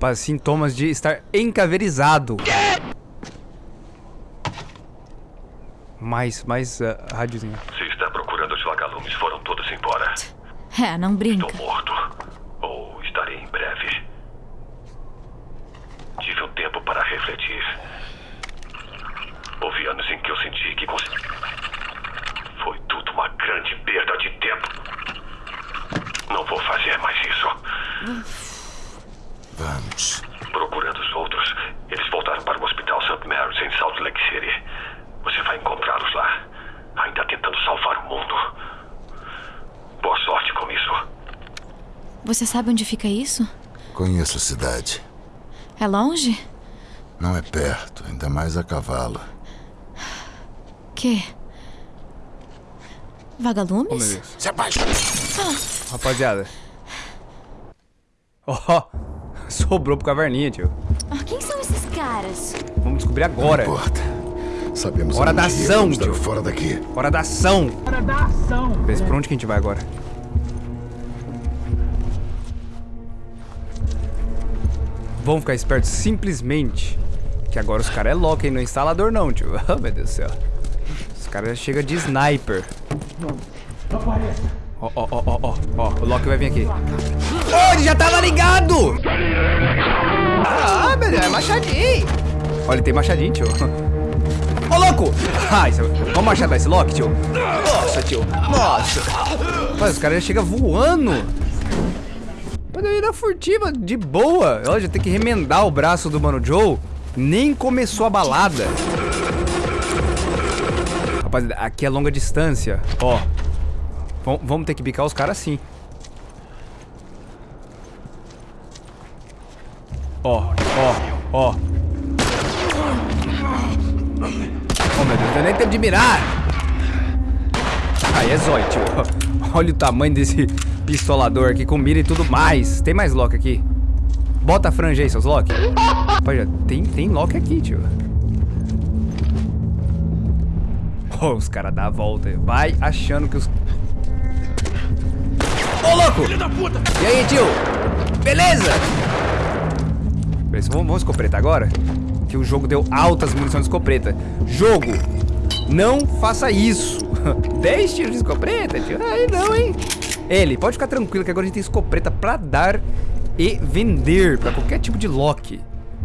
Rapaz, sintomas de estar encaverizado. Mais, mais uh, rádiozinho. Se está procurando os vagalumes, foram todos embora. É, não brinca. Estou morto. Ou estarei em breve. Tive um tempo para refletir. Houve anos em que eu senti que cons... Foi tudo uma grande perda de tempo. Não vou fazer mais isso. Vamos. Procurando os outros, eles voltaram para o Hospital St. Mary's em Salt Lake City. Você vai encontrá-los lá, ainda tentando salvar o mundo. Boa sorte com isso. Você sabe onde fica isso? Conheço a cidade. É longe? Não é perto, ainda mais a cavalo. Que? Oh, Vagalumes? Se abaixa! Rapaziada. Ó, sobrou pro caverninha, tio. Ah, quem são esses caras? Vamos descobrir agora. Não importa. Sabemos Hora da ação, tio. fora daqui. Hora da ação. Hora da ação. Vê por onde que a gente vai agora. Vamos ficar espertos simplesmente. Que agora os caras é louco, hein? Não é instalador não, tio. Oh, meu Deus do céu. Os caras chegam de sniper. Apareça. Ó, ó, ó, ó, ó, ó. O Loki vai vir aqui. Oh, ele já tava ligado! Ah, meu Deus, é machadinho. Olha, tem machadinho, tio. Ô, louco! Ah, isso, vamos machadar esse Loki, tio? Nossa, tio. Nossa. Mas os caras já chegam voando. Pode ir na furtiva, de boa. Olha, já tem que remendar o braço do Mano Joe. Nem começou a balada. Rapaziada, aqui é longa distância. Ó. Vam- Vamos ter que bicar os caras sim. Ó, ó, ó. Oh, meu Deus, eu nem tempo de mirar. Aí é zóio, tio. Olha o tamanho desse pistolador aqui com mira e tudo mais. Tem mais lock aqui. Bota a franja aí, seus lock. Rapaz, tem, tem lock aqui, tio. Oh, os caras dão a volta. Vai achando que os... Ô, louco! E aí, tio? Beleza? Beleza, vamos, vamos escopeta agora? Que o jogo deu altas munições de escopeta. Jogo, não faça isso. 10 tiros de escopeta? Aí não, hein? Ele, pode ficar tranquilo que agora a gente tem escopeta pra dar e vender pra qualquer tipo de lock.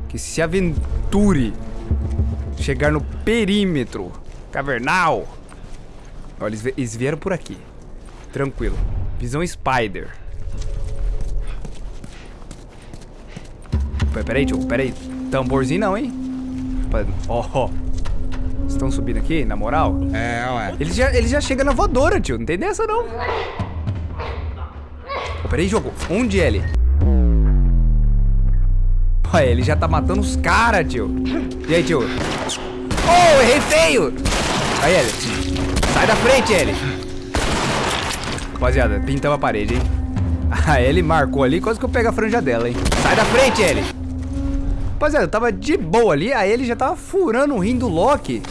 Que se aventure chegar no perímetro cavernal. Olha, eles, vi- eles vieram por aqui. Tranquilo. Visão Spider. Pera- Peraí, tio, peraí. Tamborzinho não, hein? Ó, ó. Estão subindo aqui, na moral? É, ué. Eles já, eles já chegam na voadora, tio. Não tem dessa, não. Ô, peraí, jogo. Onde é ele? Olha, ele já tá matando os caras, tio. E aí, tio? Oh, errei feio! Aí, ele. Sai da frente, ele. Rapaziada, pintamos a parede, hein? Ah, ele marcou ali, quase que eu pego a franja dela, hein? Sai da frente, ele. Rapaziada, eu tava de boa ali, aí ele já tava furando o rim do Loki.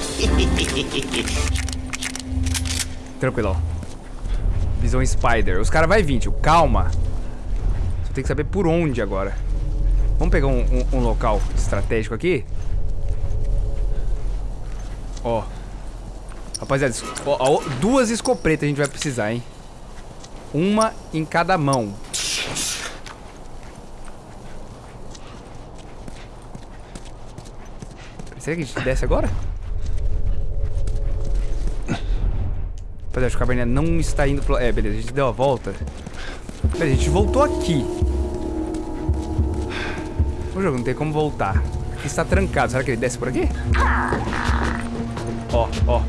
Tranquilão. Visão Spider. Os caras vão vir, tio. Calma. Só tem que saber por onde agora. Vamos pegar um, um- um local estratégico aqui. Ó. Rapaziada, ó, ó, duas escopetas a gente vai precisar, hein? Uma em cada mão. Será que a gente desce agora? Rapaziada, acho que a caverninha não está indo pro... É, beleza, a gente deu a volta. A gente voltou aqui. O jogo não tem como voltar. Aqui está trancado. Será que ele desce por aqui? Ó, ó.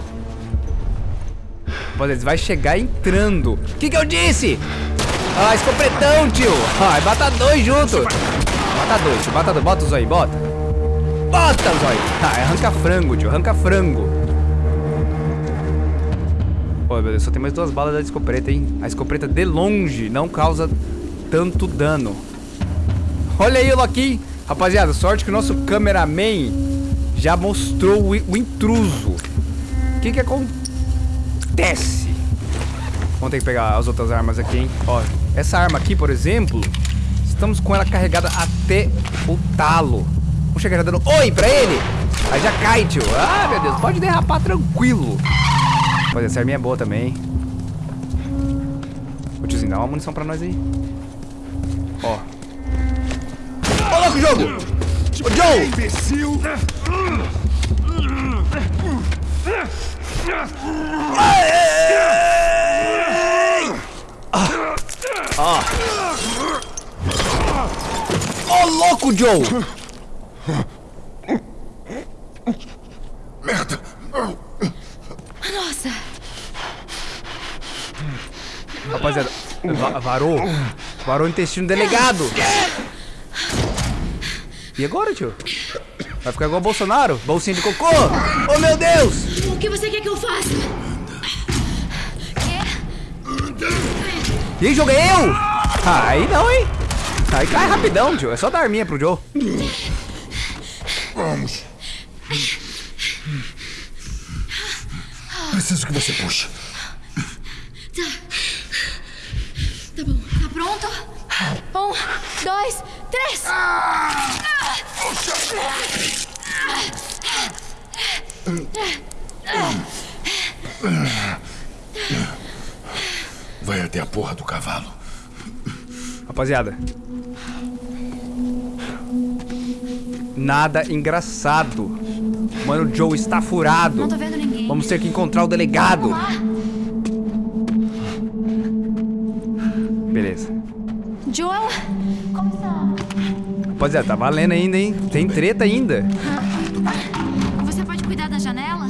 Rapaziada, eles vai chegar entrando. O que que eu disse? Ah, escopretão, tio. Ah, bata dois junto. Bata dois, tio. Bata dois. Bota aí, bota. Bota os aí. Ah, arranca frango, tio. Arranca frango. Pô, meu Deus, só tem mais duas balas da escopeta, hein? A escopeta de longe não causa tanto dano. Olha aí o Loki. Rapaziada, sorte que o nosso cameraman já mostrou o, o intruso. O que que acontece? Vamos ter que pegar as outras armas aqui, hein? Ó, essa arma aqui, por exemplo, estamos com ela carregada até o talo. Vamos chegar dando oi pra ele. Aí já cai, tio. Ah, meu Deus, pode derrapar tranquilo. Mas essa arminha é boa também. Ô tiozinho, dá uma munição pra nós aí. Ó. Ô, louco, jogo! Ô, Joe! Imbecil! Ô, louco, Joe! Merda! Nossa, Rapaziada, va- varou. Varou o intestino do delegado. E agora, tio? Vai ficar igual o Bolsonaro? Bolsinha de cocô? Oh, meu Deus! o que você quer que eu faça? E aí, joguei eu? Ah, aí não, hein? Aí cai rapidão, tio. É só dar arminha pro Joe. Vamos! Preciso que você puxe. Tá bom, tá pronto? Um, dois, três! Vai até a porra do cavalo. Rapaziada. Nada engraçado. Mano, o Joe está furado. Não tô vendo ninguém. Vamos ter que encontrar o delegado. Beleza. Joel? Como está? Rapaziada, tá valendo ainda, hein? Tem treta ainda. Você pode cuidar da janela?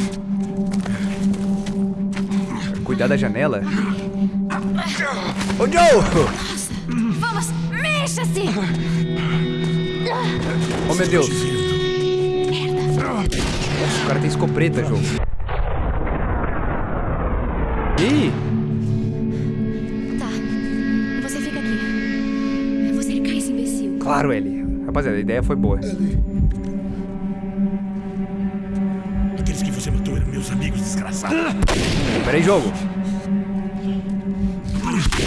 Cuidar da janela. Ô, Joe! Vamos, mexa-se! Oh, meu Deus. Nossa, o cara tem escopeta, Joe. Ih! Tá, você fica aqui. Eu vou cercar esse imbecil. Claro, Ellie. Rapaziada, a ideia foi boa. Aqueles que você matou eram meus amigos desgraçados. Pera aí, jogo.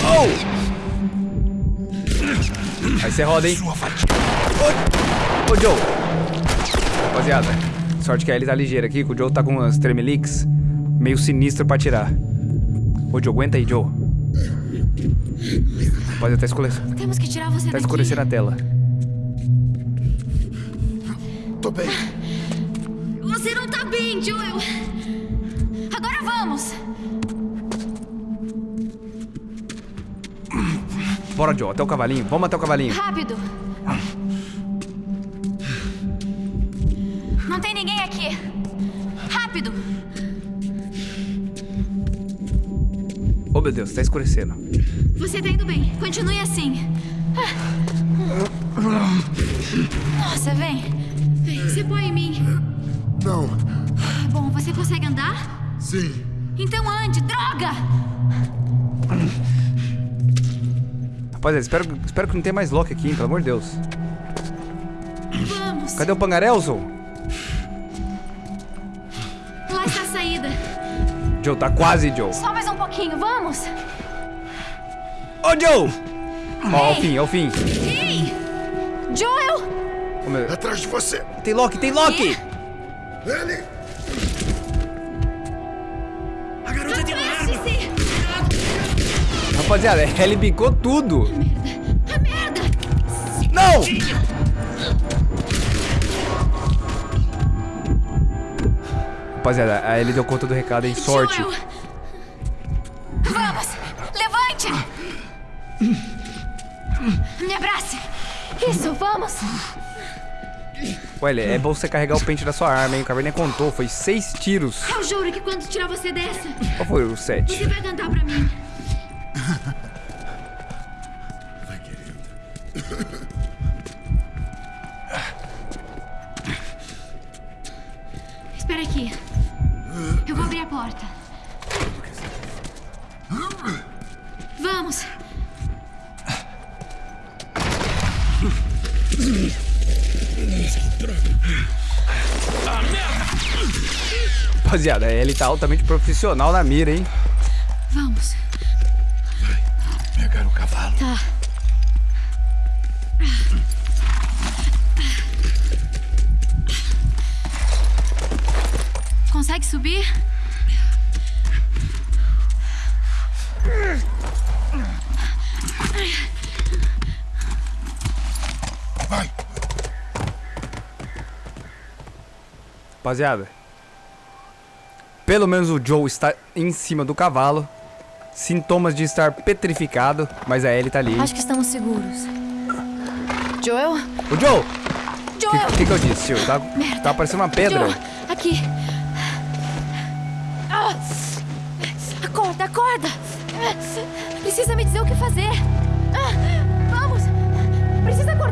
Oh! Aí você roda, hein? Sua fatia. Ô, Joe. Rapaziada, sorte que a Ellie tá ligeira aqui, que o Joe tá com umas tremeliques meio sinistro pra tirar. Ô, Joe, aguenta aí, Joe. Rapaziada, tá escurecendo, Temos que tirar você tá daqui. escurecendo a tela. Tô bem. Você não tá bem, Joel. Agora vamos. Bora, Joe, até o cavalinho. Vamos até o cavalinho. Rápido. Meu Deus, tá escurecendo. Você tá indo bem. Continue assim. Nossa, vem. Vem, você põe em mim. Não. Bom, você consegue andar? Sim. Então ande, droga! Rapaziada, espero, espero que não tenha mais Loki aqui, hein, pelo amor de Deus. Vamos. Cadê o Pangarelson? Lá está a saída. Joe, tá quase, Joe. Só mais pouquinho, vamos. Ô, Joe! Ó, ao fim, ao fim. Ei! Joel! Ô, meu- Atrás de você. Tem Loki, tem Loki! Ele. A garota tem uma arma. Rapaziada, ele bicou tudo. A merda! Não! Rapaziada, a Ellie deu conta do recado, hein? Sorte. Joel! Me abrace! Isso, vamos! Olha, é bom você carregar o pente da sua arma, hein? O Caverninha contou, foi seis tiros. Eu juro que quando tirar você dessa, Qual foi o sete? você vai cantar pra mim. Rapaziada, a Ellie tá altamente profissional na mira, hein? Vamos! Pegar o cavalo. Tá. Consegue subir? Rapaziada. Pelo menos o Joe está em cima do cavalo. Sintomas de estar petrificado, mas a Ellie tá ali. Acho que estamos seguros. Joel? O Joe! O Joel! que, que, que eu disse, tio? Tá, Merda. tá parecendo uma pedra. Joel, aqui. Ah! Acorda, acorda! Precisa me dizer o que fazer. Ah, Vamos! Precisa acordar!